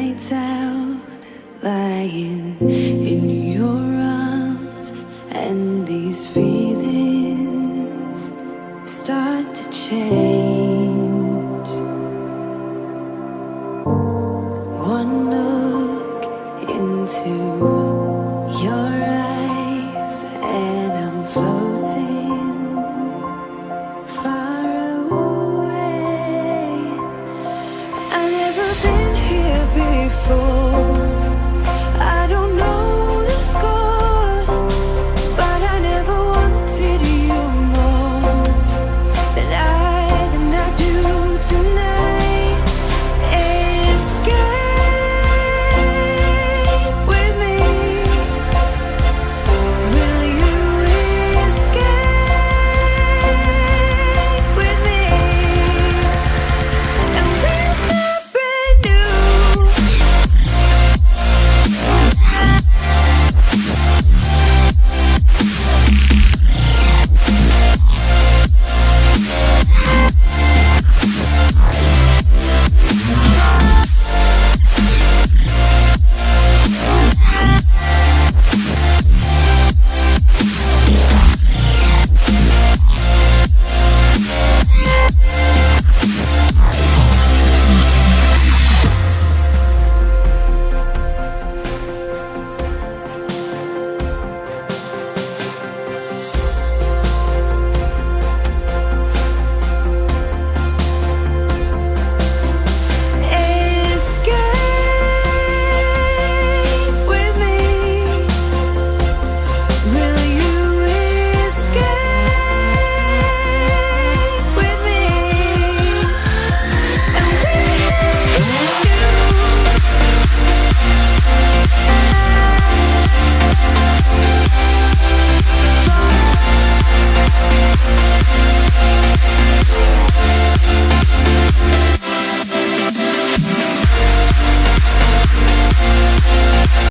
nights out lying in your arms and these feelings start to change. One look into before.